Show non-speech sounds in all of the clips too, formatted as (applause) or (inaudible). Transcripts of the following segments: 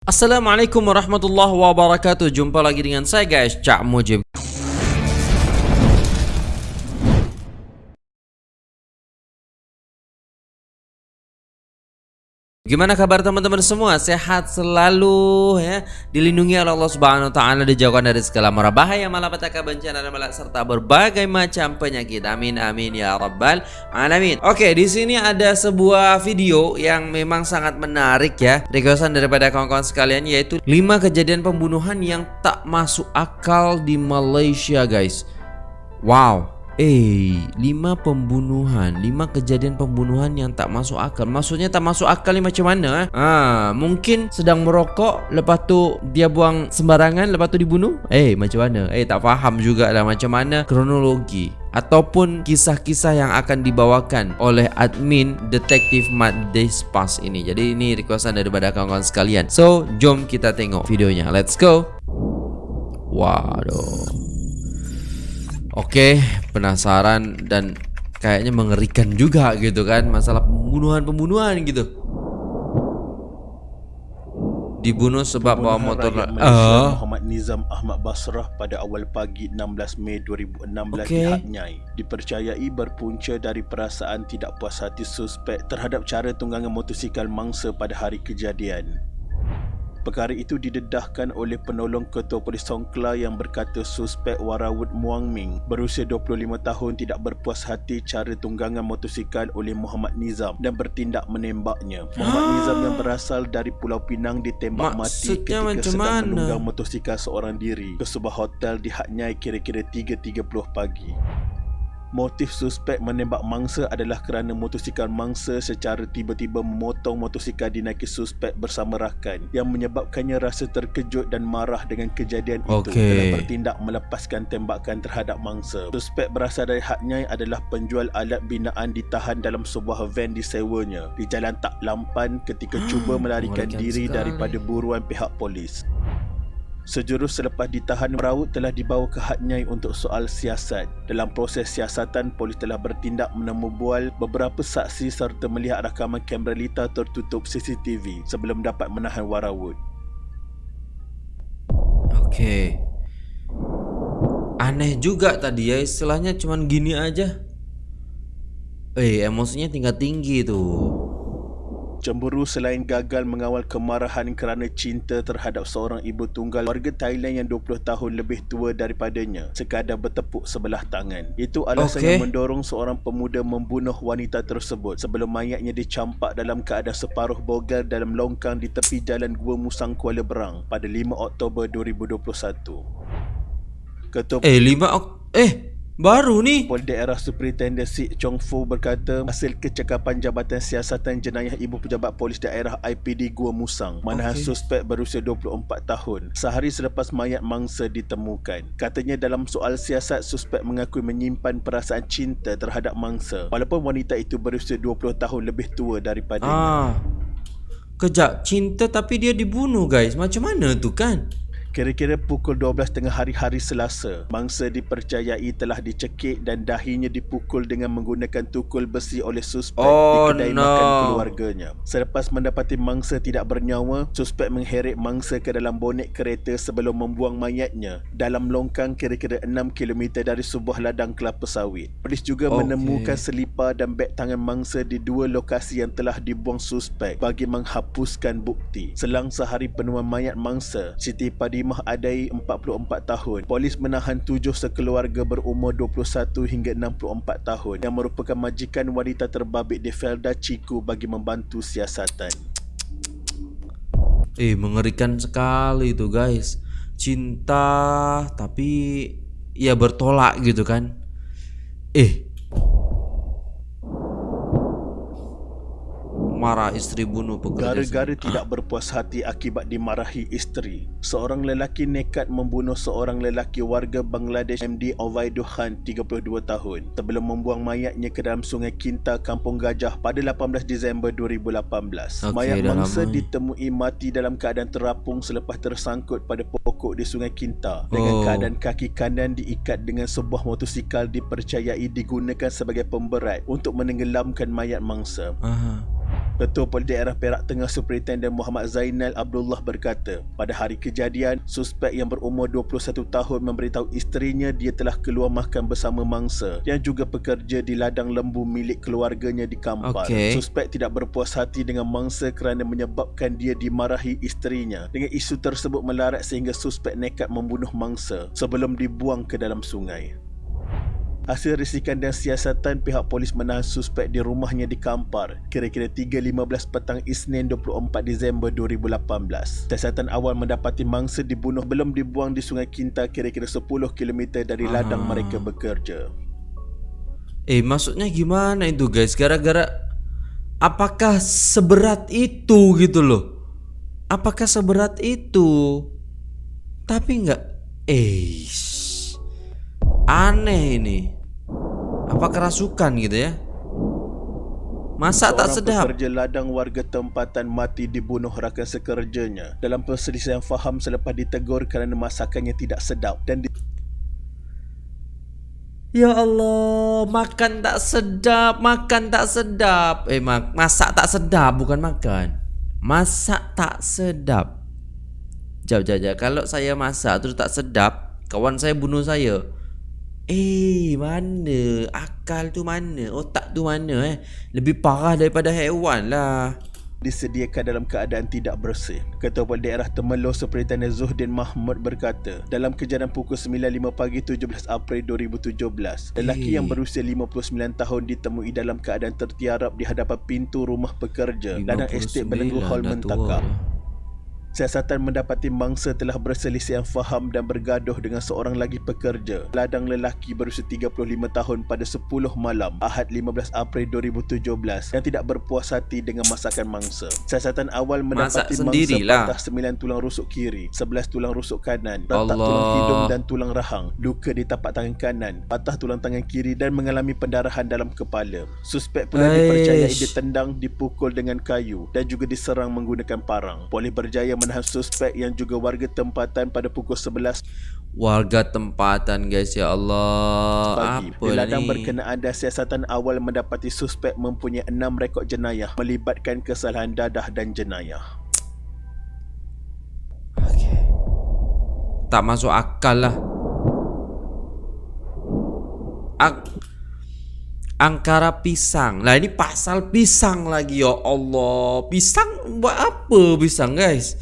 Assalamualaikum warahmatullahi wabarakatuh. Jumpa lagi dengan saya guys. Cak Mujib Gimana kabar teman-teman semua? Sehat selalu ya. Dilindungi oleh Allah Subhanahu wa taala dijauhkan dari segala mara bahaya, malapetaka, bencana dan malak serta berbagai macam penyakit. Amin amin ya rabbal alamin. Oke, di sini ada sebuah video yang memang sangat menarik ya. Requestan daripada kawan-kawan sekalian yaitu 5 kejadian pembunuhan yang tak masuk akal di Malaysia, guys. Wow, Eh, lima pembunuhan, lima kejadian pembunuhan yang tak masuk akal. Maksudnya tak masuk akal ni macam mana? Eh? Ah, mungkin sedang merokok, lepas tu dia buang sembarangan, lepas tu dibunuh. Eh, macam mana? Eh, tak faham juga lah macam mana kronologi ataupun kisah-kisah yang akan dibawakan oleh admin detektif Mat Despas ini. Jadi ini requestan daripada kawan-kawan sekalian. So, jom kita tengok videonya. Let's go. Waduh. Oke, penasaran dan kayaknya mengerikan juga gitu kan masalah pembunuhan-pembunuhan gitu. Dibunuh sebab bawa motor uh. Muhammad Nizam Ahmad Basrah pada awal pagi 16 Mei 2016 okay. di dipercayai berpunca dari perasaan tidak puas hati suspek terhadap cara tunggangan motosikal mangsa pada hari kejadian. Perkara itu didedahkan oleh penolong ketua polis Songkla yang berkata suspek Warawut Muang Ming berusia 25 tahun tidak berpuas hati cara tunggangan motosikal oleh Muhammad Nizam dan bertindak menembaknya. Muhammad Nizam yang berasal dari Pulau Pinang ditembak Maksudnya mati ketika sedang mana? menunggang motosikal seorang diri ke sebuah hotel di Haknyai kira-kira 3.30 pagi. Motif suspek menembak mangsa adalah kerana motosikal mangsa secara tiba-tiba memotong motosikal dinaiki suspek bersama rakan yang menyebabkannya rasa terkejut dan marah dengan kejadian itu Okey. telah bertindak melepaskan tembakan terhadap mangsa. Suspek berasal dari Haknyai adalah penjual alat binaan ditahan dalam sebuah van disewanya di Jalan Tak Lampan ketika cuba (gasps) melarikan diri sekali. daripada buruan pihak polis. Sejurus selepas ditahan Raut telah dibawa ke Hatnyai untuk soal siasat. Dalam proses siasatan, polis telah bertindak menemubual beberapa saksi serta melihat rakaman kamera lita tertutup CCTV sebelum dapat menahan Warawut. Oke. Aneh juga tadi ya istilahnya cuman gini aja. Eh, emosinya tingkat tinggi tuh. Cemburu selain gagal mengawal kemarahan kerana cinta terhadap seorang ibu tunggal warga Thailand yang 20 tahun lebih tua daripadanya sekadar bertepuk sebelah tangan. Itu alasan Okey. yang mendorong seorang pemuda membunuh wanita tersebut sebelum mayatnya dicampak dalam keadaan separuh bogel dalam longkang di tepi jalan Gua Musang Kuala Berang pada 5 Oktober 2021. Ketua Eh, lima ok eh baru nih. Polis Daerah Superintendent Sik Chong Fu berkata hasil kecakapan Jabatan Siasatan Jenayah Ibu Pejabat Polis Daerah IPD Gua Musang manahan Okey. suspek berusia 24 tahun sehari selepas mayat mangsa ditemukan. Katanya dalam soal siasat suspek mengakui menyimpan perasaan cinta terhadap mangsa walaupun wanita itu berusia 20 tahun lebih tua daripadanya. Ah. Kejap, cinta tapi dia dibunuh guys. Macam mana tu kan? Kira-kira pukul 12 tengah hari-hari Selasa, mangsa dipercayai telah dicekik dan dahinya dipukul dengan menggunakan tukul besi oleh suspek Oh, di kedai no. makan keluarganya. Selepas mendapati mangsa tidak bernyawa, suspek mengheret mangsa ke dalam bonet kereta sebelum membuang mayatnya dalam longkang kira-kira 6 km dari sebuah ladang kelapa sawit. Polis juga Okey. menemukan selipar dan beg tangan mangsa di dua lokasi yang telah dibuang suspek bagi menghapuskan bukti. Selang sehari penemuan mayat mangsa, Siti Padimah Adai 44 tahun, polis menahan tujuh sekeluarga berumur 21 hingga 64 tahun yang merupakan majikan wanita terbabit di Felda Chiku bagi membantu siasatan. Eh, mengerikan sekali itu guys. Cinta tapi ya bertolak gitu kan. Eh. Marah istri bunuh pekerja. Gara-gara tidak berpuas hati akibat dimarahi isteri, seorang lelaki nekat membunuh seorang lelaki warga Bangladesh MD Ovaidul Khan 32 tahun sebelum membuang mayatnya ke dalam sungai Kinta Kampung Gajah pada 18 Disember 2018. Okey, Mayat mangsa lama. ditemui mati dalam keadaan terapung selepas tersangkut pada pokok di sungai Kinta dengan Oh. keadaan kaki kanan diikat dengan sebuah motosikal dipercayai digunakan sebagai pemberat untuk menenggelamkan mayat mangsa. Aha. Ketua Polis Daerah Perak Tengah Superintenden Muhammad Zainal Abdullah berkata, pada hari kejadian, suspek yang berumur 21 tahun memberitahu isterinya dia telah keluar makan bersama mangsa yang juga bekerja di ladang lembu milik keluarganya di Kampar. Okey. Suspek tidak berpuas hati dengan mangsa kerana menyebabkan dia dimarahi isterinya. Dengan isu tersebut melarat sehingga suspek nekat membunuh mangsa sebelum dibuang ke dalam sungai. Hasil risikan dan siasatan pihak polis menahan suspek di rumahnya di Kampar kira-kira 3.15 petang Isnin 24 Disember 2018. Siasatan awal mendapati mangsa dibunuh belum dibuang di Sungai Kinta kira-kira 10 km dari ladang Ah. mereka bekerja. Eh maksudnya gimana itu guys? Gara-gara apakah seberat itu gitu loh? Apakah seberat itu? Tapi nggak eh aneh ini. Apa kerasukan gitu ya? Masa tak sedap? pekerja ladang warga tempatan mati dibunuh rakan sekerjanya dalam perselisihan faham selepas ditegur kerana masakannya tidak sedap dan di- Ya Allah, makan tak sedap, makan tak sedap. Eh, mak masak tak sedap bukan makan. Masak tak sedap. Jap, jap, jap. Kalau saya masak terus tak sedap, kawan saya bunuh saya. Eh, mana? Akal tu mana? Otak tu mana eh? Lebih parah daripada haiwan lah. disediakan dalam keadaan tidak bersih. Ketua Polis Daerah Temerloh Superintenden Zuhdin Mahmud berkata, dalam kejadian pukul 9.05 pagi 17 April 2017, lelaki Eh. yang berusia 59 tahun ditemui dalam keadaan tertiarap di hadapan pintu rumah pekerja ladang estet Belenggu 59 Hall tua. Siasatan mendapati mangsa telah berselisihan faham dan bergaduh dengan seorang lagi pekerja. Ladang lelaki berusia 35 tahun pada 10 malam Ahad 15 April 2017 yang tidak berpuas hati dengan masakan mangsa. Siasatan awal Masak mendapati mangsa sendirilah. patah 9 tulang rusuk kiri, 11 tulang rusuk kanan, retak Allah. tulang hidung dan tulang rahang, luka di tapak tangan kanan, patah tulang tangan kiri dan mengalami pendarahan dalam kepala. Suspek pula Aish. dipercayai ditendang, dipukul dengan kayu dan juga diserang menggunakan parang. Polis berjaya menahan suspek yang juga warga tempatan pada pukul 11 Warga tempatan guys ya Allah. pagi. Apa Di ladang ni? berkenaan dan siasatan awal mendapati suspek mempunyai enam rekod jenayah melibatkan kesalahan dadah dan jenayah. Tak masuk akal lah Ang Angkara pisang. Lah ini pasal pisang lagi ya Allah. Pisang buat apa pisang guys?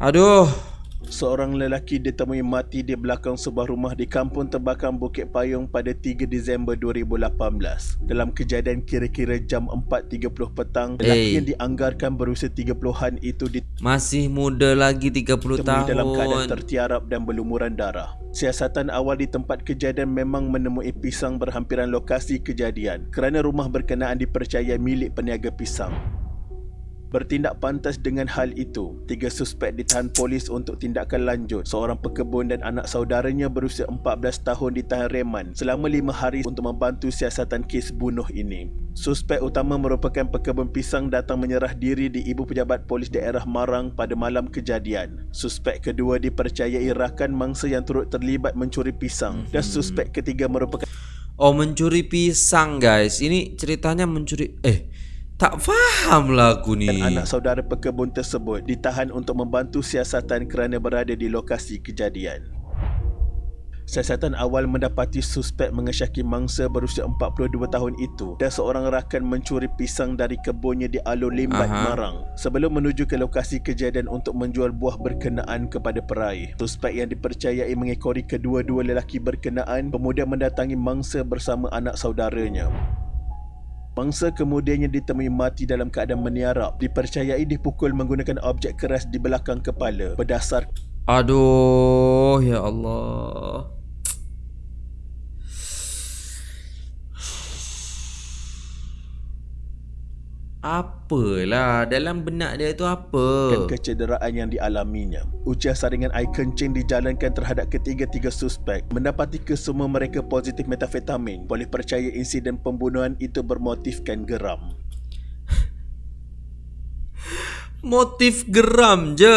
Aduh Seorang lelaki ditemui mati di belakang sebuah rumah di kampung terbakar Bukit Payung pada 3 Disember 2018. Dalam kejadian kira-kira jam 4.30 petang, lelaki Eh. yang dianggarkan berusia 30-an itu ditemui Masih muda lagi 30 tahun dalam keadaan tertiarap dan berlumuran darah. Siasatan awal di tempat kejadian memang menemui pisang berhampiran lokasi kejadian kerana rumah berkenaan dipercayai milik peniaga pisang. Bertindak pantas dengan hal itu, tiga suspek ditahan polis untuk tindakan lanjut. Seorang pekebun dan anak saudaranya berusia 14 tahun ditahan reman selama lima hari untuk membantu siasatan kes bunuh ini. Suspek utama merupakan pekebun pisang datang menyerah diri di Ibu Pejabat Polis Daerah Marang pada malam kejadian. Suspek kedua dipercayai rakan mangsa yang turut terlibat mencuri pisang dan suspek ketiga merupakan Oh mencuri pisang guys Ini ceritanya mencuri Eh tak faham lah aku ni anak saudara pekebun tersebut ditahan untuk membantu siasatan kerana berada di lokasi kejadian. Siasatan awal mendapati suspek mengesyaki mangsa berusia 42 tahun itu dan seorang rakan mencuri pisang dari kebunnya di Alun Limbat, Aha. Marang sebelum menuju ke lokasi kejadian untuk menjual buah berkenaan kepada peraih. Suspek yang dipercayai mengekori kedua-dua lelaki berkenaan kemudian mendatangi mangsa bersama anak saudaranya. Mangsa kemudiannya ditemui mati dalam keadaan meniarap. Dipercayai dipukul menggunakan objek keras di belakang kepala. Berdasar Aduh ya Allah Apalah dalam benak dia tu apa? dan kecederaan yang dialaminya. Ujian saringan air kencing dijalankan terhadap ketiga-tiga suspek. Mendapati kesemua mereka positif metafetamin. Boleh percaya insiden pembunuhan itu bermotifkan geram. (laughs) Motif geram je.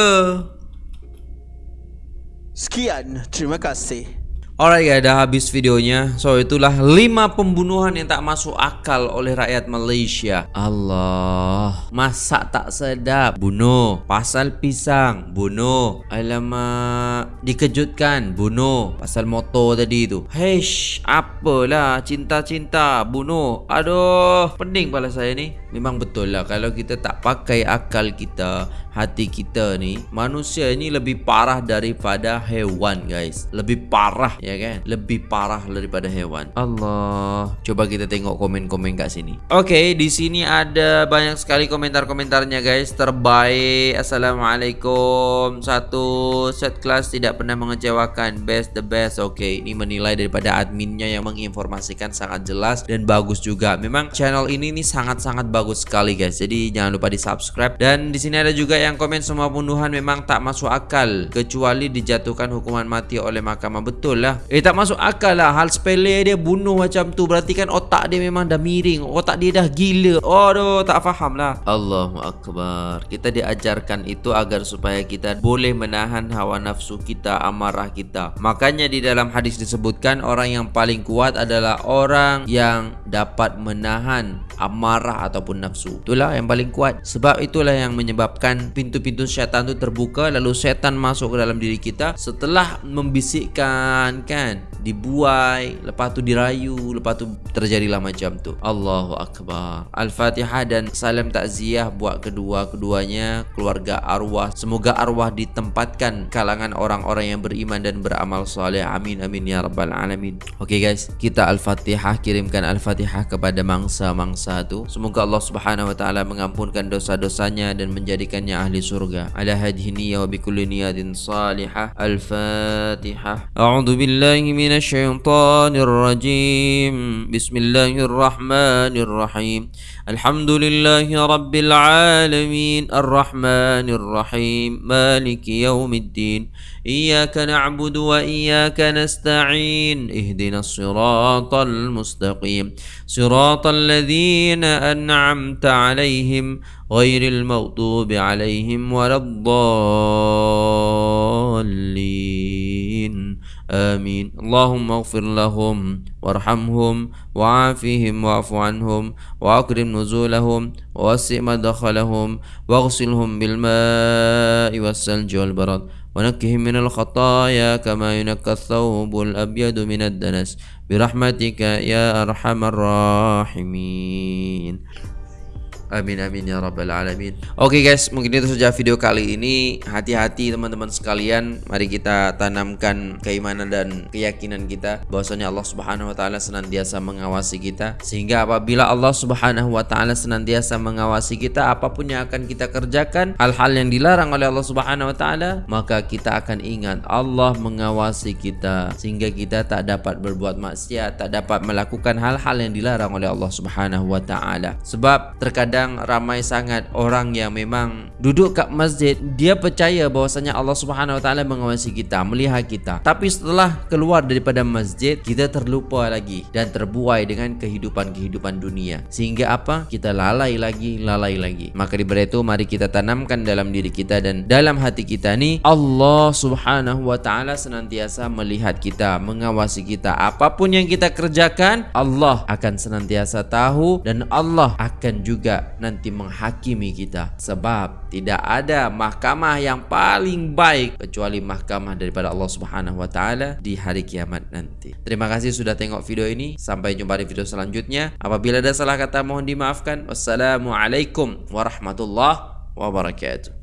Sekian, terima kasih. Alright guys, dah habis videonya. So itulah 5 pembunuhan yang tak masuk akal oleh rakyat Malaysia. Allah, masak tak sedap, bunuh. Pasal pisang, bunuh. Alamak, dikejutkan, bunuh. Pasal motor tadi tu. Heish, apalah cinta-cinta, bunuh. Aduh, pening kepala saya ni. Memang betul lah kalau kita tak pakai akal kita, hati kita ni, manusia ni lebih parah daripada hewan guys. Lebih parah ya kan? Lebih parah daripada hewan. Allah. Coba kita tengok komen-komen kat sini. Okay, di sini ada banyak sekali komentar-komentarnya guys. Terbaik. Assalamualaikum. Satu set kelas tidak pernah mengecewakan. Best the best. Okay, ini menilai daripada adminnya yang menginformasikan sangat jelas dan bagus juga. Memang channel ini nih sangat-sangat bagus sekali guys. Jadi jangan lupa di subscribe. Dan di sini ada juga yang komen semua pembunuhan memang tak masuk akal kecuali dijatuhkan hukuman mati oleh mahkamah. Betul lah. Eh tak masuk akal lah. Hal sepele dia bunuh macam tu. Berarti kan otak dia memang dah miring. Otak dia dah gila. Aduh tak faham lah. Allahu Akbar. Kita diajarkan itu agar supaya kita boleh menahan hawa nafsu kita amarah kita. Makanya di dalam hadis disebutkan orang yang paling kuat adalah orang yang dapat menahan amarah ataupun nafsu. Itulah yang paling kuat. Sebab itulah yang menyebabkan pintu-pintu syaitan itu terbuka lalu syaitan masuk ke dalam diri kita setelah membisikkan kan? Dibuai lepas tu dirayu lepas tu terjadilah macam tu. Allahu akbar. Al-Fatihah dan salam takziah buat kedua-keduanya keluarga arwah. Semoga arwah ditempatkan kalangan orang-orang yang beriman dan beramal soleh. Amin amin ya rabbal alamin. Okey guys. Kita Al-Fatihah kirimkan Al-Fatihah kepada mangsa-mangsa tu. Semoga Allah Subhanahu wa taala mengampunkan dosa-dosanya dan menjadikannya أهل سرقة على هذه النية وبكل نية صالحة. الفاتحة. أعوذ بالله من الشيطان الرجيم. بسم الله الرحمن الرحيم. الحمد لله رب العالمين. الرحمن الرحيم. مالك يوم الدين. إياك نعبد وإياك نستعين اهدنا الصراط المستقيم. صراط الذين أنعمت عليهم غير المغضوب عليهم ولا الضالين. آمين. اللهم اغفر لهم وارحمهم وعافهم واعف عنهم وأكرم نزولهم ووسع مدخلهم واغسلهم بالماء والثلج والبرد. ونكهم من الخطايا كما ينكى الثوب الأبيض من الدنس. برحمتك يا أرحم الراحمين. Amin amin ya rabbal alamin. Oke guys, mungkin itu saja video kali ini. Hati-hati teman-teman sekalian. Mari kita tanamkan keimanan dan keyakinan kita bahwasanya Allah Subhanahu wa taala senantiasa mengawasi kita sehingga apabila Allah Subhanahu wa taala senantiasa mengawasi kita apapun yang akan kita kerjakan, hal-hal yang dilarang oleh Allah Subhanahu wa taala, maka kita akan ingat Allah mengawasi kita sehingga kita tak dapat berbuat maksiat, tak dapat melakukan hal-hal yang dilarang oleh Allah Subhanahu wa taala. Sebab terkadang kadang ramai sangat orang yang memang duduk kat masjid dia percaya bahwasanya Allah Subhanahu Wa Taala mengawasi kita melihat kita. Tapi setelah keluar daripada masjid kita terlupa lagi dan terbuai dengan kehidupan-kehidupan dunia. Sehingga apa? Kita lalai lagi lalai lagi. Maka daripada itu mari kita tanamkan dalam diri kita dan dalam hati kita ni Allah Subhanahu Wa Taala senantiasa melihat kita mengawasi kita. Apapun yang kita kerjakan Allah akan senantiasa tahu dan Allah akan juga nanti menghakimi kita sebab tidak ada mahkamah yang paling baik kecuali mahkamah daripada Allah Subhanahu wa taala di hari kiamat nanti. Terima kasih sudah tengok video ini. Sampai jumpa di video selanjutnya. Apabila ada salah kata mohon dimaafkan. Wassalamualaikum warahmatullahi wabarakatuh.